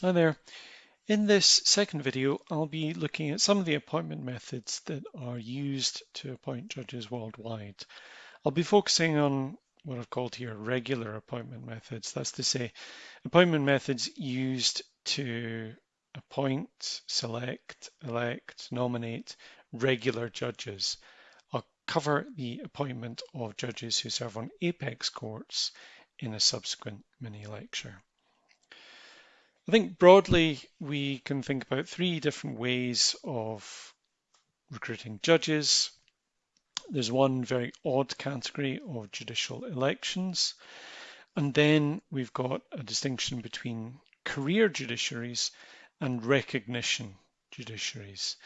Hi there. In this second video, I'll be looking at some of the appointment methods that are used to appoint judges worldwide. I'll be focusing on what I've called here regular appointment methods. That's to say, appointment methods used to appoint, select, elect, nominate regular judges. I'll cover the appointment of judges who serve on apex courts in a subsequent mini lecture. I think broadly we can think about three different ways of recruiting judges. There's one very odd category of judicial elections. And then we've got a distinction between career judiciaries and recognition judiciaries.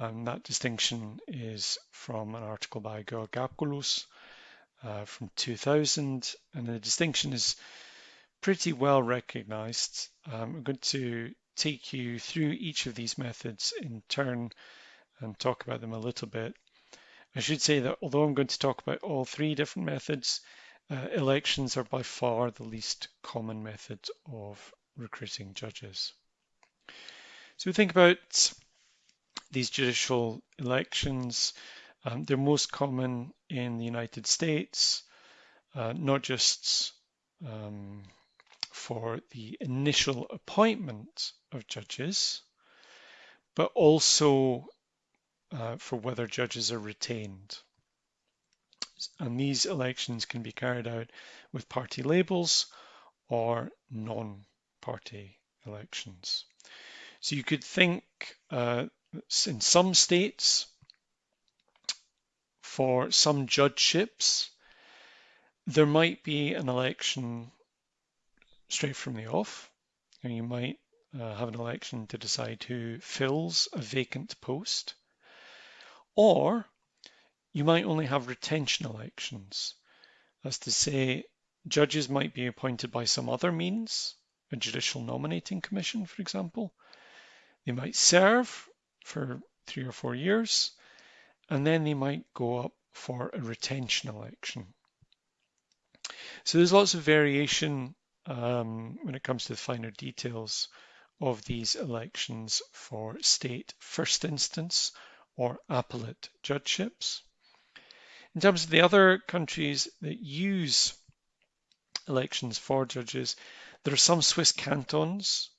Um, that distinction is from an article by Georgakopoulos uh, from 2000. And the distinction is pretty well recognized. Um, I'm going to take you through each of these methods in turn and talk about them a little bit. I should say that although I'm going to talk about all three different methods, uh, elections are by far the least common method of recruiting judges. So we think about these judicial elections. Um, they're most common in the United States, uh, not just um, for the initial appointment of judges, but also uh, for whether judges are retained. And these elections can be carried out with party labels or non-party elections. So you could think uh, in some states, for some judgeships, there might be an election straight from the off. And you might uh, have an election to decide who fills a vacant post. Or you might only have retention elections. That's to say, judges might be appointed by some other means, a judicial nominating commission, for example. They might serve for three or four years, and then they might go up for a retention election. So there's lots of variation um, when it comes to the finer details of these elections for state first instance or appellate judgeships. In terms of the other countries that use elections for judges, there are some Swiss cantons.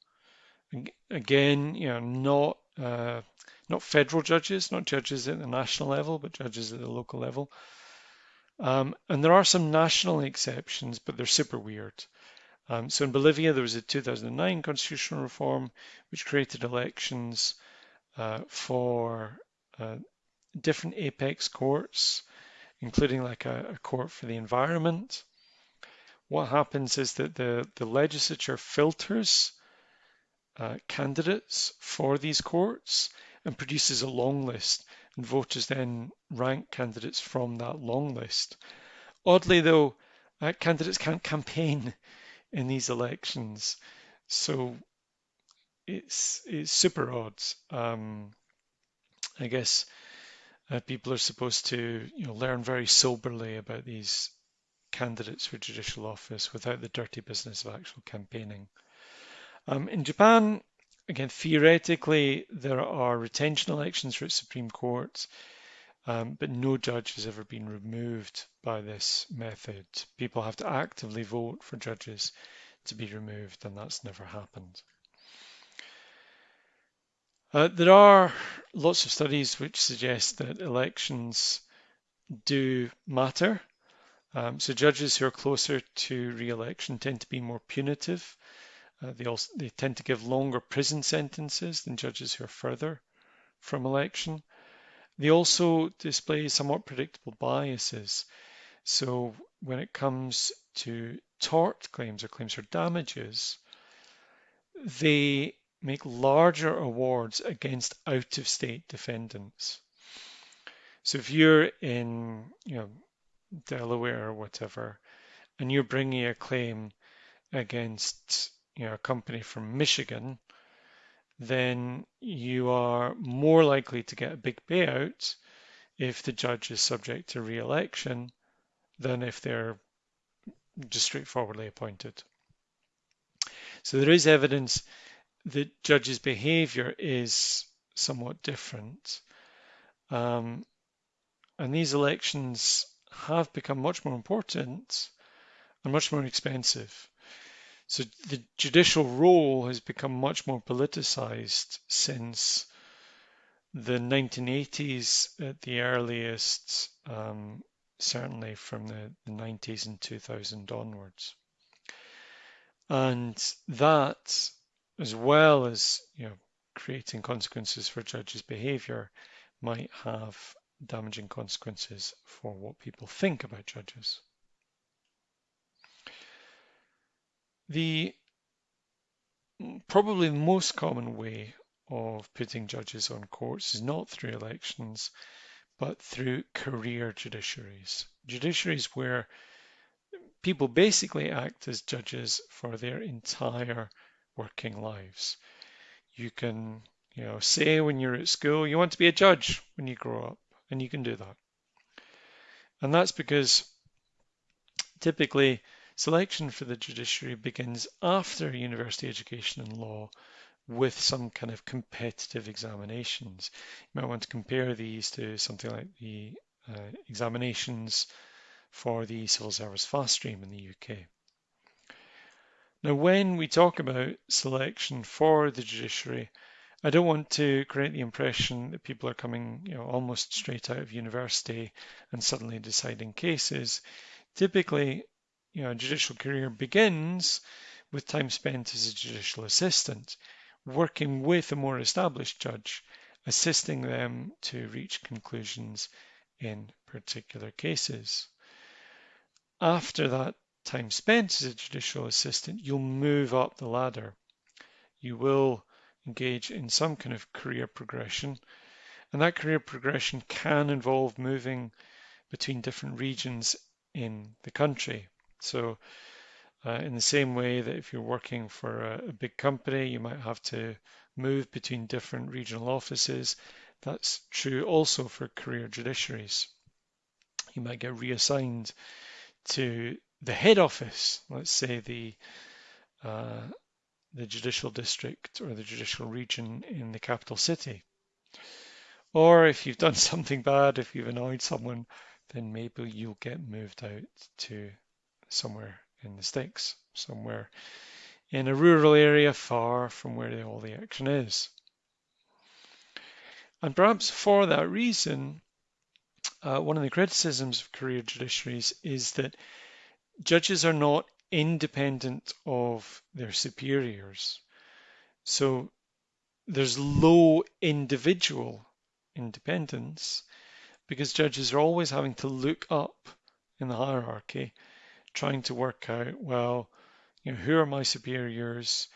Again, you know, not uh, not federal judges, not judges at the national level, but judges at the local level. Um, and there are some national exceptions, but they're super weird. Um, so in Bolivia, there was a 2009 constitutional reform which created elections uh, for uh, different apex courts, including like a, a, court for the environment. What happens is that the, the legislature filters uh, candidates for these courts and produces a long list, and voters then rank candidates from that long list. Oddly, though, uh, candidates can't campaign in these elections. So it's it's super odd. Um, I guess uh, people are supposed to you know learn very soberly about these candidates for judicial office without the dirty business of actual campaigning. Um, in Japan, again, theoretically, there are retention elections for its Supreme Court, um, but no judge has ever been removed by this method. People have to actively vote for judges to be removed, and that's never happened. Uh, there are lots of studies which suggest that elections do matter. Um, so judges who are closer to re-election tend to be more punitive. Uh, they also they tend to give longer prison sentences than judges who are further from election. They also display somewhat predictable biases. So when it comes to tort claims or claims for damages, they make larger awards against out-of-state defendants. So if you're in, you know, Delaware or whatever, and you're bringing a claim against, you know, a company from Michigan, then you are more likely to get a big payout if the judge is subject to re-election than if they're just straightforwardly appointed. So there is evidence that judge's behavior is somewhat different. Um, and these elections have become much more important and much more expensive. So the judicial role has become much more politicized since the 1980s at the earliest, um, certainly from the, the 90s and 2000 onwards. And that, as well as you know, creating consequences for judges' behavior, might have damaging consequences for what people think about judges. The probably the most common way of putting judges on courts is not through elections, but through career judiciaries. Judiciaries where people basically act as judges for their entire working lives. You can, you know, say when you're at school you want to be a judge when you grow up, and you can do that. And that's because typically selection for the judiciary begins after university education in law with some kind of competitive examinations. You might want to compare these to something like the uh, examinations for the civil service fast stream in the UK. Now, when we talk about selection for the judiciary, I don't want to create the impression that people are coming, you know, almost straight out of university and suddenly deciding cases. Typically, you know, a judicial career begins with time spent as a judicial assistant, working with a more established judge, assisting them to reach conclusions in particular cases. After that time spent as a judicial assistant, you'll move up the ladder. You will engage in some kind of career progression, and that career progression can involve moving between different regions in the country. So uh, in the same way that if you're working for a, a, big company, you might have to move between different regional offices. That's true also for career judiciaries. You might get reassigned to the head office, let's say the uh, the judicial district or the judicial region in the capital city. Or if you've done something bad, if you've annoyed someone, then maybe you'll get moved out to somewhere in the sticks, somewhere in a rural area far from where all the action is. And perhaps for that reason, uh, one of the criticisms of career judiciaries is that judges are not independent of their superiors. So there's low individual independence because judges are always having to look up in the hierarchy, trying to work out, well, you know, who are my superiors,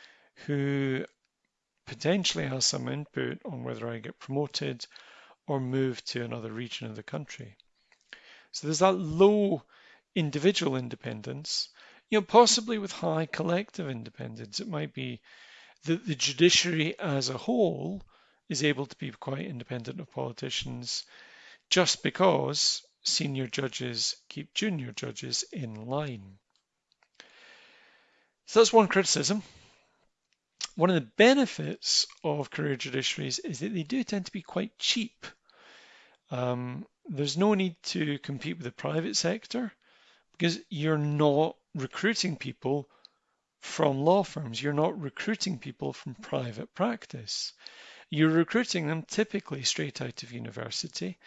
who potentially has some input on whether I get promoted or move to another region of the country. So there's that low individual independence, you know, possibly with high collective independence. It might be that the judiciary as a whole is able to be quite independent of politicians just because senior judges keep junior judges in line. So that's one criticism. One of the benefits of career judiciaries is that they do tend to be quite cheap. Um, there's no need to compete with the private sector because you're not recruiting people from law firms. You're not recruiting people from private practice. You're recruiting them typically straight out of university.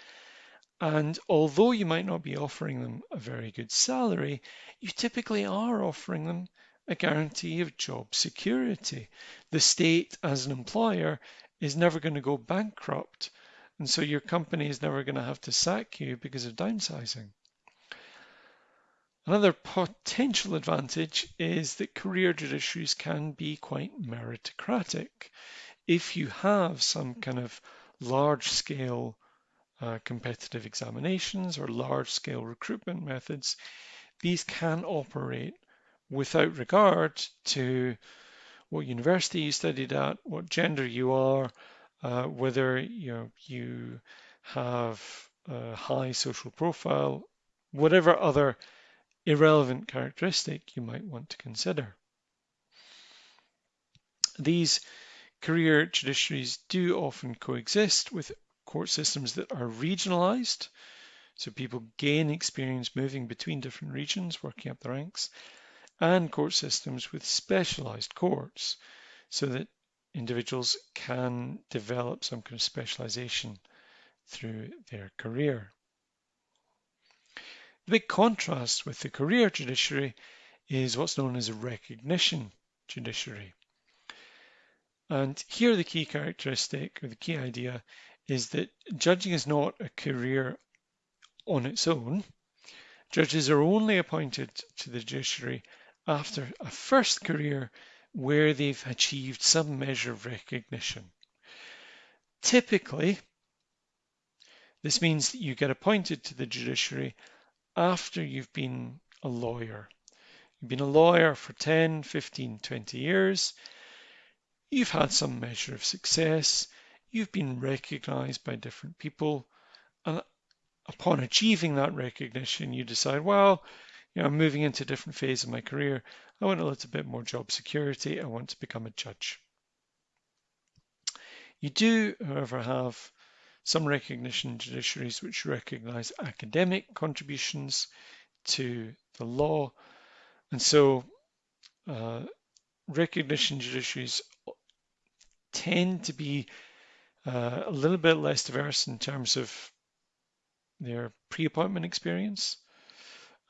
And although you might not be offering them a very good salary, you typically are offering them a guarantee of job security. The state, as an employer, is never going to go bankrupt and so your company is never going to have to sack you because of downsizing. Another potential advantage is that career judiciaries can be quite meritocratic. If you have some kind of large scale uh, competitive examinations or large scale recruitment methods, these can operate without regard to what university you studied at, what gender you are, uh, whether you know, you have a high social profile, whatever other irrelevant characteristic you might want to consider. These career judiciaries do often coexist with court systems that are regionalized. So people gain experience moving between different regions, working up the ranks, and court systems with specialized courts so that individuals can develop some kind of specialization through their career. The big contrast with the career judiciary is what's known as a recognition judiciary. And here the key characteristic or the key idea is that judging is not a career on its own. Judges are only appointed to the judiciary after a first career where they've achieved some measure of recognition. Typically, this means that you get appointed to the judiciary after you've been a lawyer. You've been a lawyer for 10, 15, 20 years. You've had some measure of success. You've been recognized by different people. And upon achieving that recognition, you decide, well, you know, I'm moving into a different phase of my career. I want a little bit more job security. I want to become a judge. You do, however, have some recognition judiciaries which recognize academic contributions to the law. And so uh, recognition judiciaries tend to be uh, a little bit less diverse in terms of their pre-appointment experience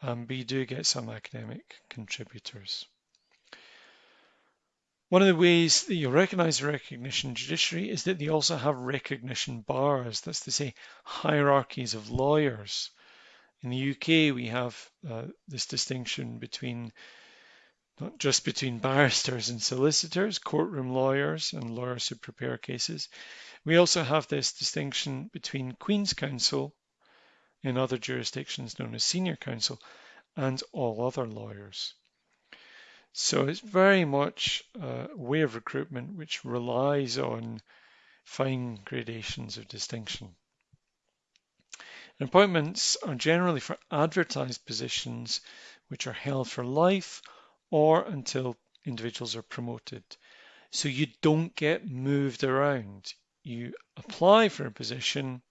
um, but you do get some academic contributors. One of the ways that you recognize recognition judiciary is that they also have recognition bars. That's to say, hierarchies of lawyers. In the UK, we have uh, this distinction between not just between barristers and solicitors, courtroom lawyers and lawyers who prepare cases. We also have this distinction between Queen's Counsel in other jurisdictions known as senior counsel, and all other lawyers. So it's very much a way of recruitment which relies on fine gradations of distinction. Appointments are generally for advertised positions which are held for life or until individuals are promoted. So you don't get moved around. You apply for a position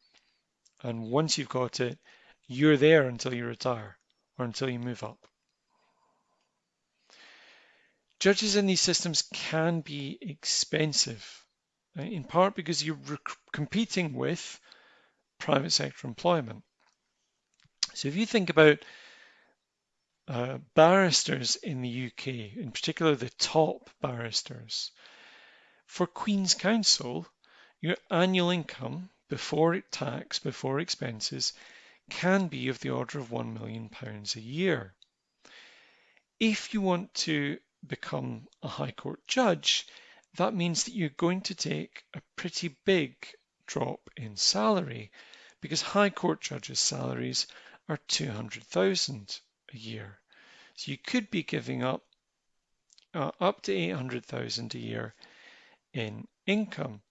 and once you've got it, you're there until you retire or until you move up. Judges in these systems can be expensive, in part because you're competing with private sector employment. So if you think about uh, barristers in the UK, in particular the top barristers, for Queen's Counsel, your annual income before tax, before expenses, can be of the order of £1 million a year. If you want to become a High Court judge, that means that you're going to take a pretty big drop in salary because High Court judges' salaries are 200,000 a year. So you could be giving up uh, up to 800,000 a year in income.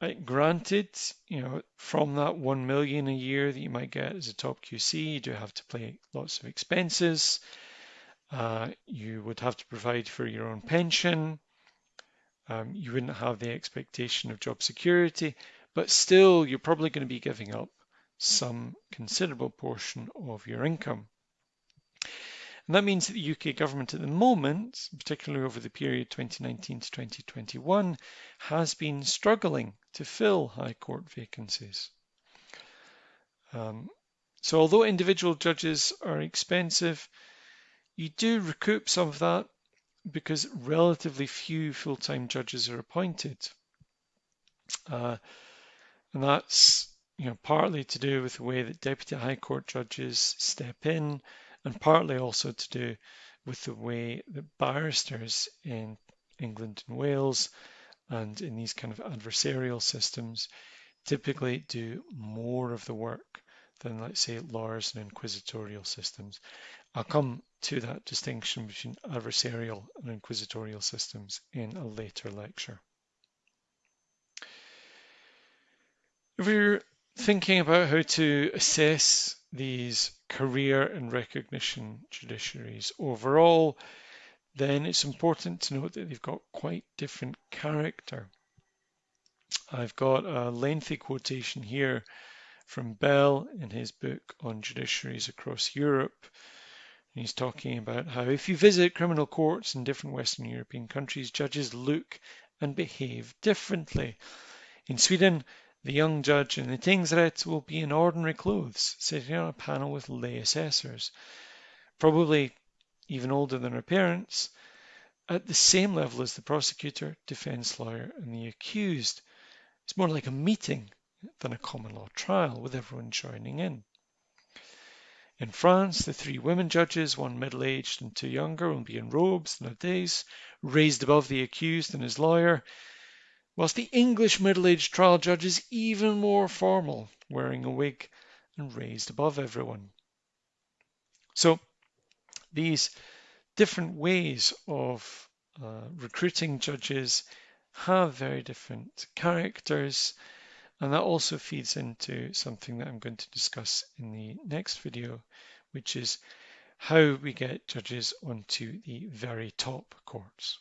Uh, granted, you know, from that 1 million a year that you might get as a top QC, you do have to pay lots of expenses. Uh, you would have to provide for your own pension. Um, you wouldn't have the expectation of job security, but still you're probably going to be giving up some considerable portion of your income. And that means that the UK government at the moment, particularly over the period 2019 to 2021, has been struggling to fill High Court vacancies. Um, so although individual judges are expensive, you do recoup some of that because relatively few full-time judges are appointed. Uh, and that's you know partly to do with the way that deputy high court judges step in and partly also to do with the way that barristers in England and Wales and in these kind of adversarial systems typically do more of the work than, let's say, lawyers and inquisitorial systems. I'll come to that distinction between adversarial and inquisitorial systems in a later lecture. If we're thinking about how to assess these career and recognition judiciaries overall, then it's important to note that they've got quite different character. I've got a lengthy quotation here from Bell in his book on judiciaries across Europe. And He's talking about how if you visit criminal courts in different Western European countries, judges look and behave differently. In Sweden, the young judge in the tingsrätt will be in ordinary clothes, sitting on a panel with lay assessors, probably even older than her parents, at the same level as the prosecutor, defense lawyer, and the accused. It's more like a meeting than a common law trial with everyone joining in. In France, the three women judges, one middle aged and two younger, will be in robes, and nowadays, raised above the accused and his lawyer, whilst the English middle aged trial judge is even more formal, wearing a wig and raised above everyone. So, these different ways of uh, recruiting judges have very different characters and that also feeds into something that I'm going to discuss in the next video, which is how we get judges onto the very top courts.